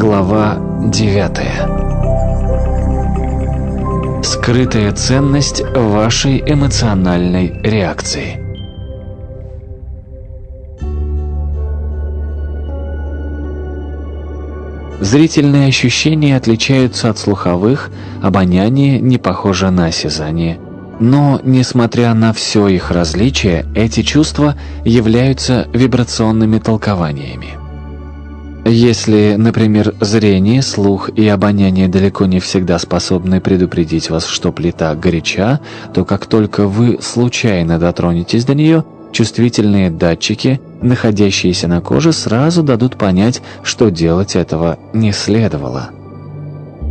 Глава 9. Скрытая ценность вашей эмоциональной реакции. Зрительные ощущения отличаются от слуховых, обоняние не похоже на осязание. Но, несмотря на все их различия, эти чувства являются вибрационными толкованиями. Если, например, зрение, слух и обоняние далеко не всегда способны предупредить вас, что плита горяча, то как только вы случайно дотронетесь до нее – Чувствительные датчики, находящиеся на коже, сразу дадут понять, что делать этого не следовало.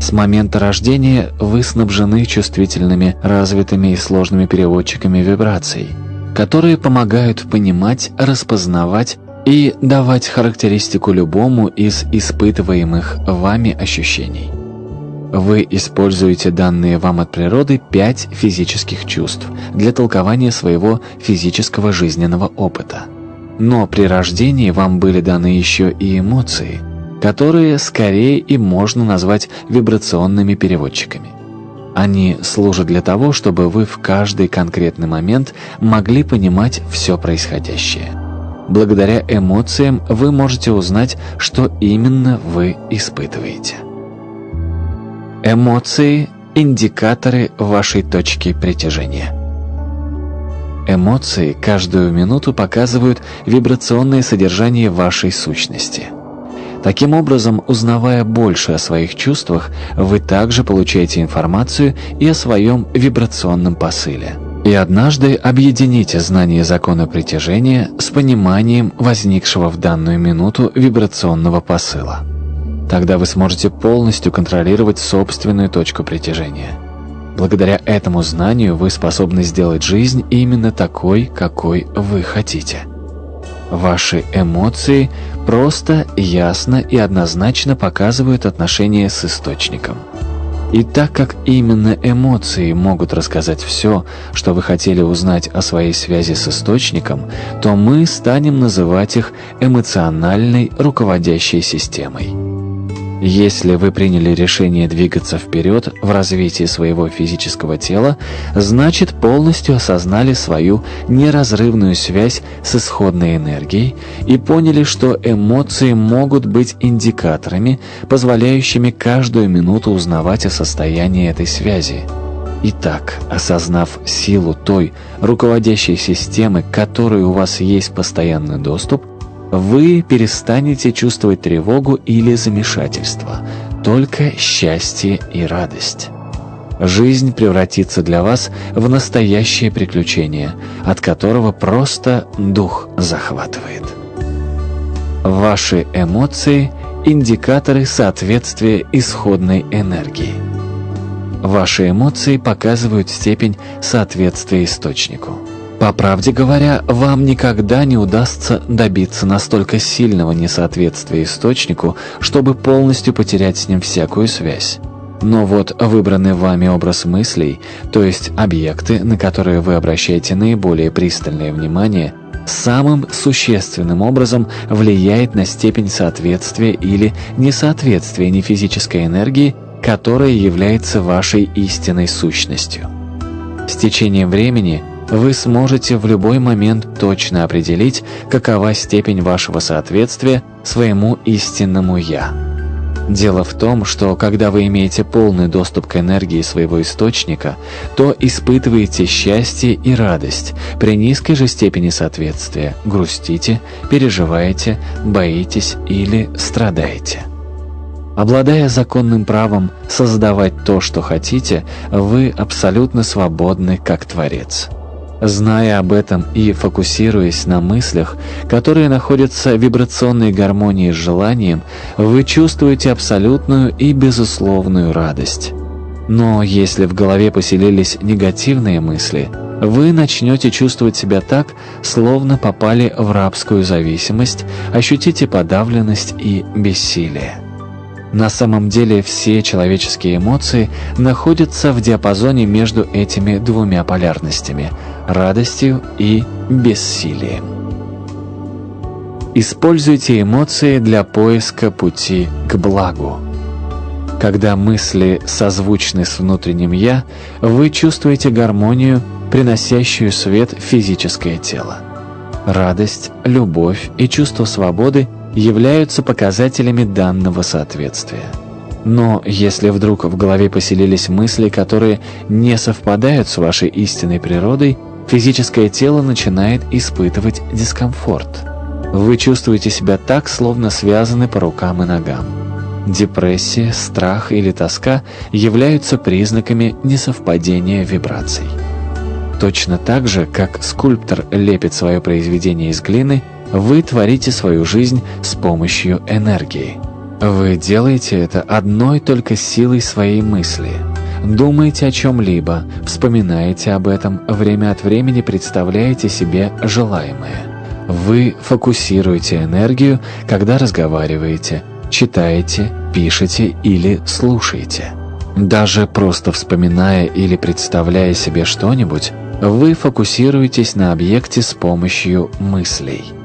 С момента рождения вы снабжены чувствительными, развитыми и сложными переводчиками вибраций, которые помогают понимать, распознавать и давать характеристику любому из испытываемых вами ощущений. Вы используете данные вам от природы пять физических чувств для толкования своего физического жизненного опыта. Но при рождении вам были даны еще и эмоции, которые скорее и можно назвать вибрационными переводчиками. Они служат для того, чтобы вы в каждый конкретный момент могли понимать все происходящее. Благодаря эмоциям вы можете узнать, что именно вы испытываете. Эмоции – индикаторы вашей точки притяжения. Эмоции каждую минуту показывают вибрационное содержание вашей сущности. Таким образом, узнавая больше о своих чувствах, вы также получаете информацию и о своем вибрационном посыле. И однажды объедините знание закона притяжения с пониманием возникшего в данную минуту вибрационного посыла. Тогда вы сможете полностью контролировать собственную точку притяжения. Благодаря этому знанию вы способны сделать жизнь именно такой, какой вы хотите. Ваши эмоции просто, ясно и однозначно показывают отношение с источником. И так как именно эмоции могут рассказать все, что вы хотели узнать о своей связи с источником, то мы станем называть их эмоциональной руководящей системой. Если вы приняли решение двигаться вперед в развитии своего физического тела, значит полностью осознали свою неразрывную связь с исходной энергией и поняли, что эмоции могут быть индикаторами, позволяющими каждую минуту узнавать о состоянии этой связи. Итак, осознав силу той руководящей системы, к которой у вас есть постоянный доступ – вы перестанете чувствовать тревогу или замешательство, только счастье и радость. Жизнь превратится для вас в настоящее приключение, от которого просто дух захватывает. Ваши эмоции – индикаторы соответствия исходной энергии. Ваши эмоции показывают степень соответствия источнику. По правде говоря, вам никогда не удастся добиться настолько сильного несоответствия источнику, чтобы полностью потерять с ним всякую связь. Но вот выбранный вами образ мыслей, то есть объекты, на которые вы обращаете наиболее пристальное внимание, самым существенным образом влияет на степень соответствия или несоответствия нефизической энергии, которая является вашей истинной сущностью. С течением времени – вы сможете в любой момент точно определить, какова степень вашего соответствия своему истинному «Я». Дело в том, что когда вы имеете полный доступ к энергии своего источника, то испытываете счастье и радость при низкой же степени соответствия, грустите, переживаете, боитесь или страдаете. Обладая законным правом создавать то, что хотите, вы абсолютно свободны как Творец. Зная об этом и фокусируясь на мыслях, которые находятся в вибрационной гармонии с желанием, вы чувствуете абсолютную и безусловную радость. Но если в голове поселились негативные мысли, вы начнете чувствовать себя так, словно попали в рабскую зависимость, ощутите подавленность и бессилие. На самом деле все человеческие эмоции находятся в диапазоне между этими двумя полярностями – радостью и бессилием. Используйте эмоции для поиска пути к благу. Когда мысли созвучны с внутренним «я», вы чувствуете гармонию, приносящую свет в физическое тело. Радость, любовь и чувство свободы являются показателями данного соответствия. Но если вдруг в голове поселились мысли, которые не совпадают с вашей истинной природой, физическое тело начинает испытывать дискомфорт. Вы чувствуете себя так, словно связаны по рукам и ногам. Депрессия, страх или тоска являются признаками несовпадения вибраций. Точно так же, как скульптор лепит свое произведение из глины, вы творите свою жизнь с помощью энергии. Вы делаете это одной только силой своей мысли. Думаете о чем-либо, вспоминаете об этом, время от времени представляете себе желаемое. Вы фокусируете энергию, когда разговариваете, читаете, пишете или слушаете. Даже просто вспоминая или представляя себе что-нибудь, вы фокусируетесь на объекте с помощью мыслей.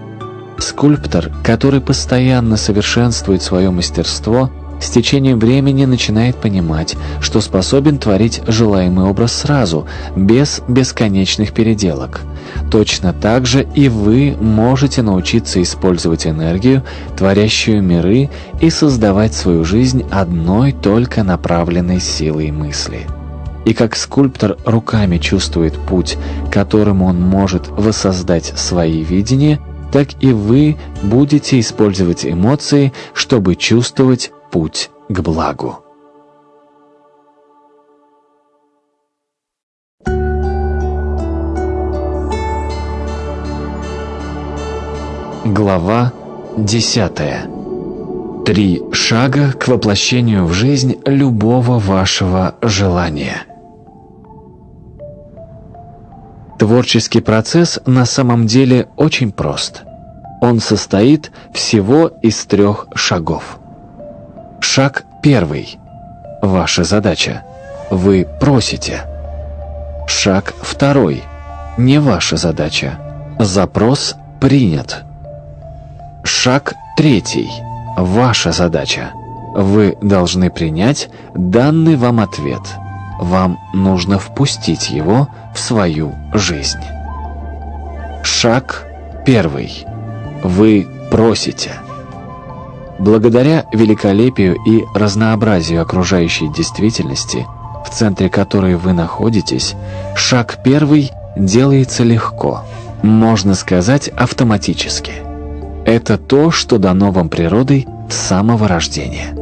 Скульптор, который постоянно совершенствует свое мастерство, с течением времени начинает понимать, что способен творить желаемый образ сразу, без бесконечных переделок. Точно так же и вы можете научиться использовать энергию, творящую миры, и создавать свою жизнь одной только направленной силой мысли. И как скульптор руками чувствует путь, которым он может воссоздать свои видения, так и вы будете использовать эмоции, чтобы чувствовать путь к благу. Глава 10. Три шага к воплощению в жизнь любого вашего желания. Творческий процесс на самом деле очень прост. Он состоит всего из трех шагов. Шаг первый. Ваша задача. Вы просите. Шаг второй. Не ваша задача. Запрос принят. Шаг третий. Ваша задача. Вы должны принять данный вам ответ. Вам нужно впустить его в свою жизнь. Шаг первый. Вы просите. Благодаря великолепию и разнообразию окружающей действительности, в центре которой вы находитесь, шаг первый делается легко, можно сказать автоматически. Это то, что дано вам природой с самого рождения.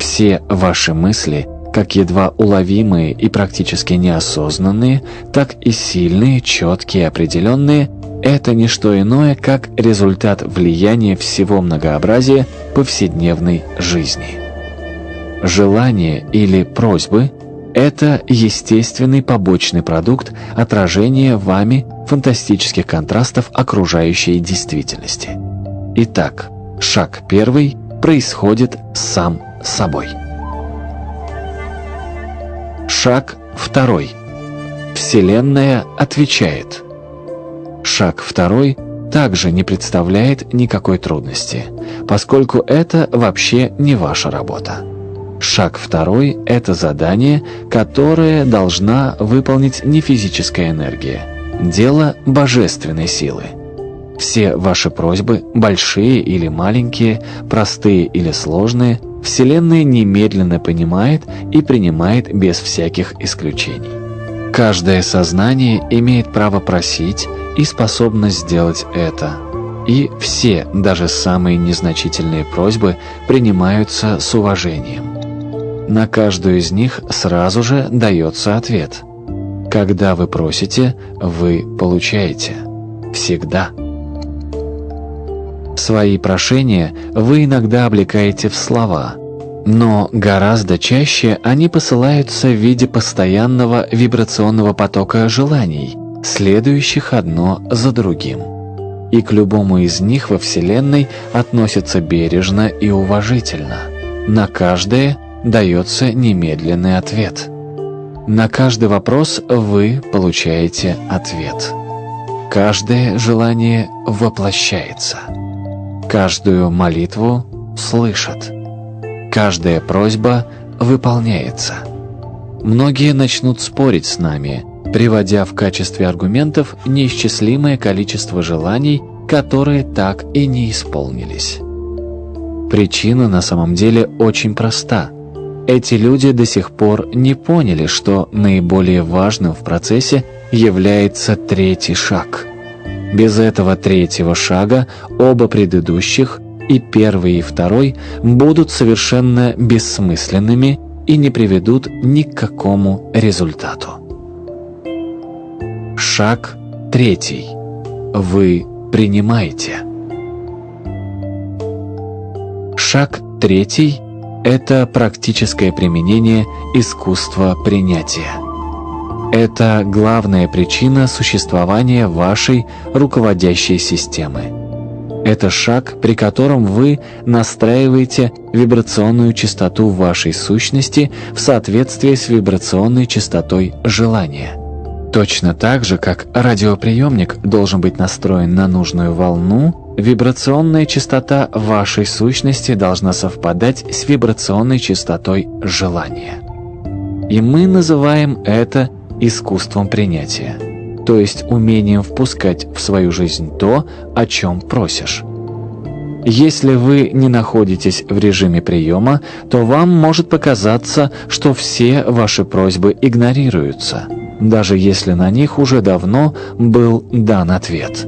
Все ваши мысли – как едва уловимые и практически неосознанные, так и сильные, четкие, определенные – это не что иное, как результат влияния всего многообразия повседневной жизни. Желания или просьбы – это естественный побочный продукт отражения вами фантастических контрастов окружающей действительности. Итак, шаг первый происходит сам собой. Шаг второй. Вселенная отвечает. Шаг второй также не представляет никакой трудности, поскольку это вообще не ваша работа. Шаг второй – это задание, которое должна выполнить не физическая энергия, дело божественной силы. Все ваши просьбы, большие или маленькие, простые или сложные, Вселенная немедленно понимает и принимает без всяких исключений. Каждое сознание имеет право просить и способность сделать это. И все, даже самые незначительные просьбы, принимаются с уважением. На каждую из них сразу же дается ответ. Когда вы просите, вы получаете. Всегда. Свои прошения вы иногда облекаете в слова, но гораздо чаще они посылаются в виде постоянного вибрационного потока желаний, следующих одно за другим. И к любому из них во Вселенной относятся бережно и уважительно. На каждое дается немедленный ответ. На каждый вопрос вы получаете ответ. Каждое желание воплощается. Каждую молитву слышат. Каждая просьба выполняется. Многие начнут спорить с нами, приводя в качестве аргументов неисчислимое количество желаний, которые так и не исполнились. Причина на самом деле очень проста. Эти люди до сих пор не поняли, что наиболее важным в процессе является третий шаг. Без этого третьего шага оба предыдущих, и первый, и второй, будут совершенно бессмысленными и не приведут ни к какому результату. Шаг третий. Вы принимаете. Шаг третий – это практическое применение искусства принятия. Это главная причина существования вашей руководящей системы. Это шаг, при котором вы настраиваете вибрационную частоту вашей сущности в соответствии с вибрационной частотой желания. Точно так же, как радиоприемник должен быть настроен на нужную волну, вибрационная частота вашей сущности должна совпадать с вибрационной частотой желания. И мы называем это искусством принятия, то есть умением впускать в свою жизнь то, о чем просишь. Если вы не находитесь в режиме приема, то вам может показаться, что все ваши просьбы игнорируются – даже если на них уже давно был дан ответ.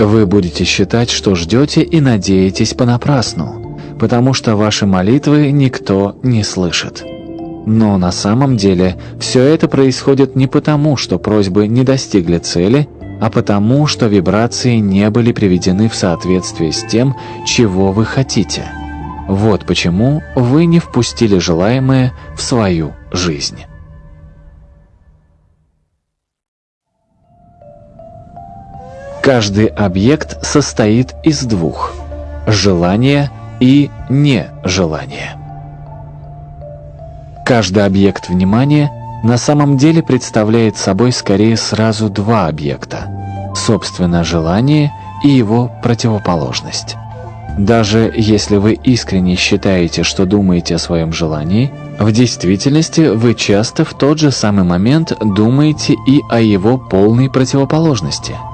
Вы будете считать, что ждете и надеетесь понапрасну, потому что ваши молитвы никто не слышит. Но на самом деле все это происходит не потому, что просьбы не достигли цели, а потому, что вибрации не были приведены в соответствие с тем, чего вы хотите. Вот почему вы не впустили желаемое в свою жизнь. Каждый объект состоит из двух – желания и нежелания. Каждый объект внимания на самом деле представляет собой скорее сразу два объекта – собственно желание и его противоположность. Даже если вы искренне считаете, что думаете о своем желании, в действительности вы часто в тот же самый момент думаете и о его полной противоположности –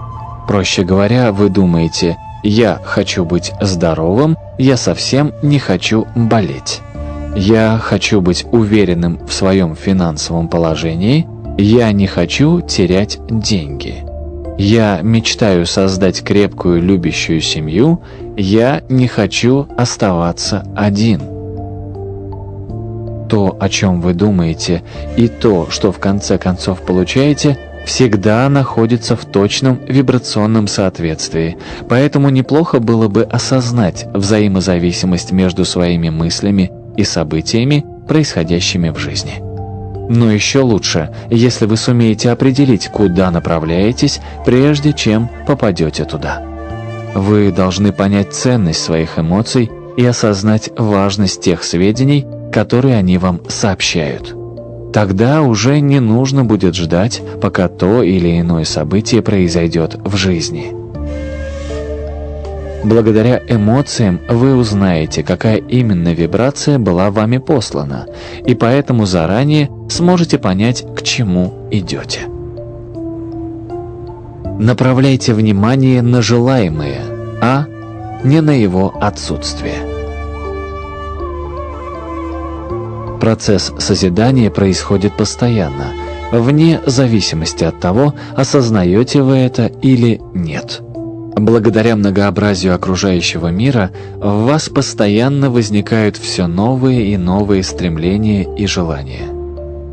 Проще говоря, вы думаете «я хочу быть здоровым, я совсем не хочу болеть». «Я хочу быть уверенным в своем финансовом положении, я не хочу терять деньги». «Я мечтаю создать крепкую любящую семью, я не хочу оставаться один». То, о чем вы думаете, и то, что в конце концов получаете – всегда находится в точном вибрационном соответствии, поэтому неплохо было бы осознать взаимозависимость между своими мыслями и событиями, происходящими в жизни. Но еще лучше, если вы сумеете определить, куда направляетесь, прежде чем попадете туда. Вы должны понять ценность своих эмоций и осознать важность тех сведений, которые они вам сообщают. Тогда уже не нужно будет ждать, пока то или иное событие произойдет в жизни. Благодаря эмоциям вы узнаете, какая именно вибрация была вами послана, и поэтому заранее сможете понять, к чему идете. Направляйте внимание на желаемое, а не на его отсутствие. Процесс созидания происходит постоянно, вне зависимости от того, осознаете вы это или нет. Благодаря многообразию окружающего мира в вас постоянно возникают все новые и новые стремления и желания.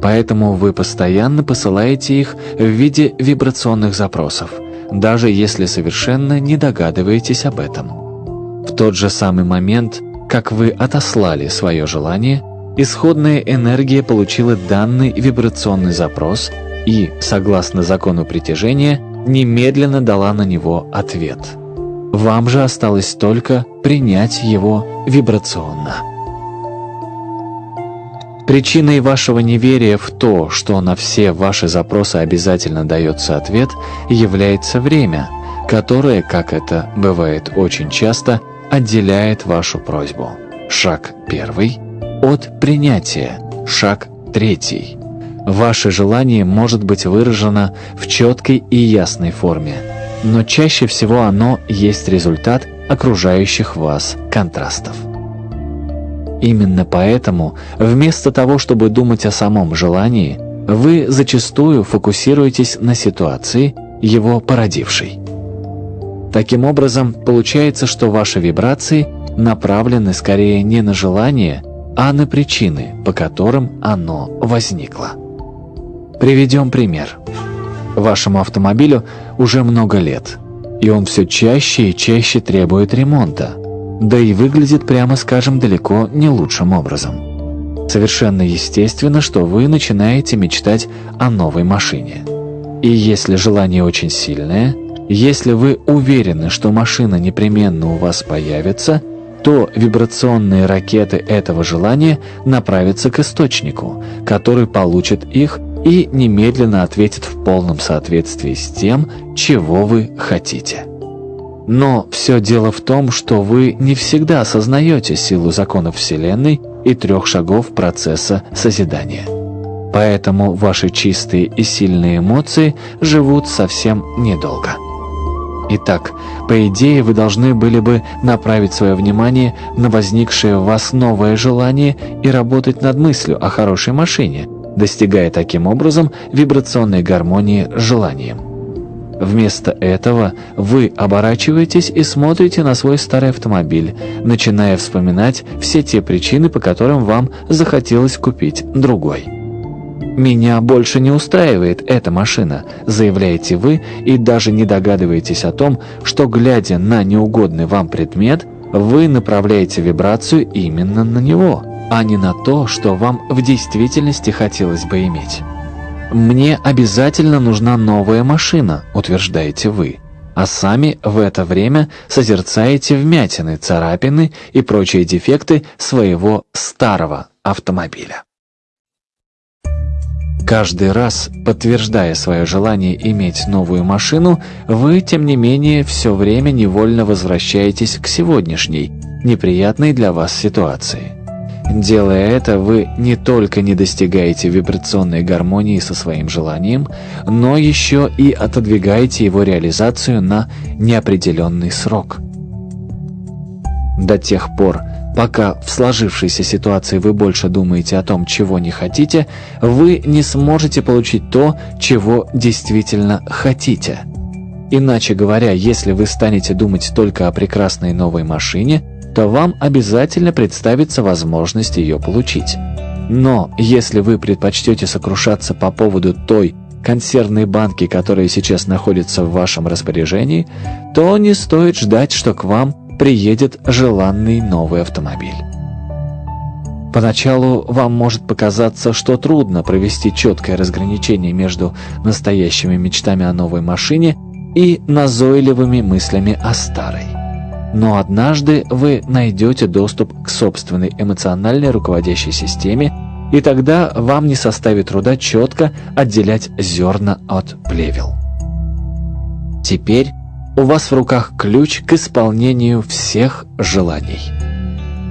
Поэтому вы постоянно посылаете их в виде вибрационных запросов, даже если совершенно не догадываетесь об этом. В тот же самый момент, как вы отослали свое желание – исходная энергия получила данный вибрационный запрос и, согласно закону притяжения, немедленно дала на него ответ. Вам же осталось только принять его вибрационно. Причиной вашего неверия в то, что на все ваши запросы обязательно дается ответ, является время, которое, как это бывает очень часто, отделяет вашу просьбу. Шаг первый от принятия. Шаг третий. Ваше желание может быть выражено в четкой и ясной форме, но чаще всего оно есть результат окружающих вас контрастов. Именно поэтому, вместо того, чтобы думать о самом желании, вы зачастую фокусируетесь на ситуации, его породившей. Таким образом, получается, что ваши вибрации направлены скорее не на желание, а на причины, по которым оно возникло. Приведем пример. Вашему автомобилю уже много лет, и он все чаще и чаще требует ремонта, да и выглядит, прямо скажем, далеко не лучшим образом. Совершенно естественно, что вы начинаете мечтать о новой машине. И если желание очень сильное, если вы уверены, что машина непременно у вас появится, то вибрационные ракеты этого желания направятся к источнику, который получит их и немедленно ответит в полном соответствии с тем, чего вы хотите. Но все дело в том, что вы не всегда осознаете силу законов Вселенной и трех шагов процесса созидания. Поэтому ваши чистые и сильные эмоции живут совсем недолго. Итак, по идее, вы должны были бы направить свое внимание на возникшее в вас новое желание и работать над мыслью о хорошей машине, достигая таким образом вибрационной гармонии с желанием. Вместо этого вы оборачиваетесь и смотрите на свой старый автомобиль, начиная вспоминать все те причины, по которым вам захотелось купить другой. «Меня больше не устраивает эта машина», – заявляете вы и даже не догадываетесь о том, что, глядя на неугодный вам предмет, вы направляете вибрацию именно на него, а не на то, что вам в действительности хотелось бы иметь. «Мне обязательно нужна новая машина», – утверждаете вы, а сами в это время созерцаете вмятины, царапины и прочие дефекты своего старого автомобиля. Каждый раз, подтверждая свое желание иметь новую машину, вы, тем не менее, все время невольно возвращаетесь к сегодняшней, неприятной для вас ситуации. Делая это, вы не только не достигаете вибрационной гармонии со своим желанием, но еще и отодвигаете его реализацию на неопределенный срок. До тех пор, Пока в сложившейся ситуации вы больше думаете о том, чего не хотите, вы не сможете получить то, чего действительно хотите. Иначе говоря, если вы станете думать только о прекрасной новой машине, то вам обязательно представится возможность ее получить. Но если вы предпочтете сокрушаться по поводу той консервной банки, которая сейчас находится в вашем распоряжении, то не стоит ждать, что к вам приедет желанный новый автомобиль. Поначалу вам может показаться, что трудно провести четкое разграничение между настоящими мечтами о новой машине и назойливыми мыслями о старой. Но однажды вы найдете доступ к собственной эмоциональной руководящей системе, и тогда вам не составит труда четко отделять зерна от плевел. Теперь у вас в руках ключ к исполнению всех желаний.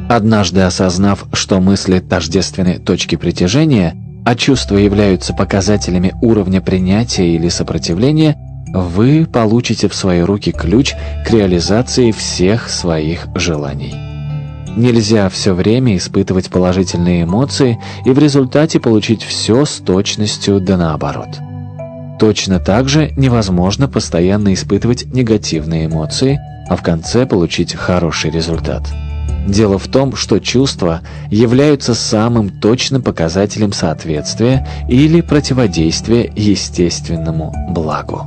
Однажды осознав, что мысли тождественны точке притяжения, а чувства являются показателями уровня принятия или сопротивления, вы получите в свои руки ключ к реализации всех своих желаний. Нельзя все время испытывать положительные эмоции и в результате получить все с точностью да наоборот. Точно так же невозможно постоянно испытывать негативные эмоции, а в конце получить хороший результат. Дело в том, что чувства являются самым точным показателем соответствия или противодействия естественному благу.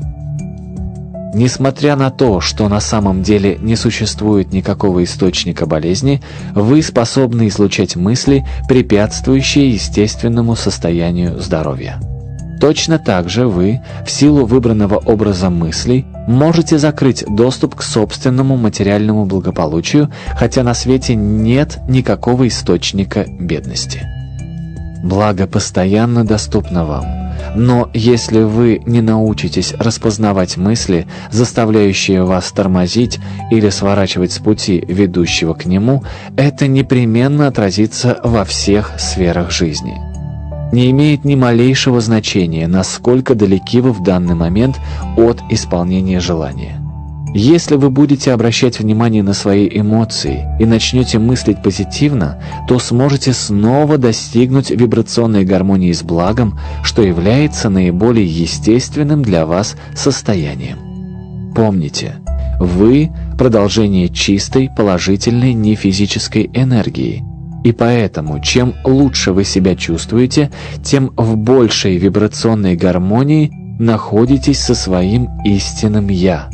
Несмотря на то, что на самом деле не существует никакого источника болезни, вы способны излучать мысли, препятствующие естественному состоянию здоровья. Точно так же вы, в силу выбранного образа мыслей, можете закрыть доступ к собственному материальному благополучию, хотя на свете нет никакого источника бедности. Благо постоянно доступно вам. Но если вы не научитесь распознавать мысли, заставляющие вас тормозить или сворачивать с пути, ведущего к нему, это непременно отразится во всех сферах жизни. Не имеет ни малейшего значения, насколько далеки вы в данный момент от исполнения желания. Если вы будете обращать внимание на свои эмоции и начнете мыслить позитивно, то сможете снова достигнуть вибрационной гармонии с благом, что является наиболее естественным для вас состоянием. Помните, вы – продолжение чистой, положительной, нефизической энергии. И поэтому, чем лучше вы себя чувствуете, тем в большей вибрационной гармонии находитесь со своим истинным «Я».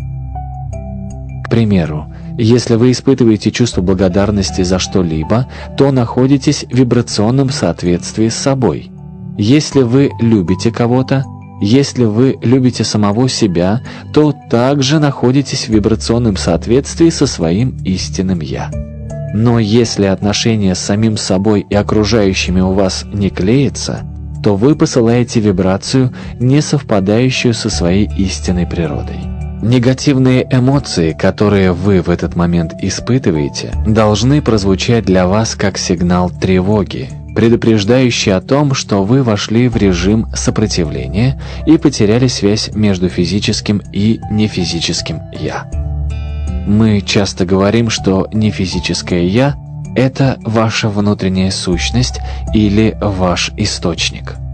Примеру, если вы испытываете чувство благодарности за что-либо, то находитесь в вибрационном соответствии с собой. Если вы любите кого-то, если вы любите самого себя, то также находитесь в вибрационном соответствии со своим истинным «Я». Но если отношения с самим собой и окружающими у вас не клеятся, то вы посылаете вибрацию, не совпадающую со своей истинной природой. Негативные эмоции, которые вы в этот момент испытываете, должны прозвучать для вас как сигнал тревоги, предупреждающий о том, что вы вошли в режим сопротивления и потеряли связь между физическим и нефизическим «я». Мы часто говорим, что нефизическое «я» — это ваша внутренняя сущность или ваш источник –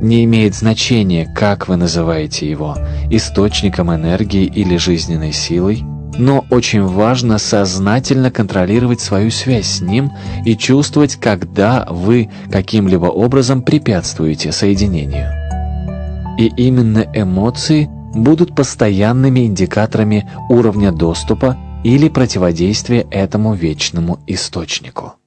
не имеет значения, как вы называете его – источником энергии или жизненной силой, но очень важно сознательно контролировать свою связь с ним и чувствовать, когда вы каким-либо образом препятствуете соединению. И именно эмоции будут постоянными индикаторами уровня доступа или противодействия этому вечному источнику.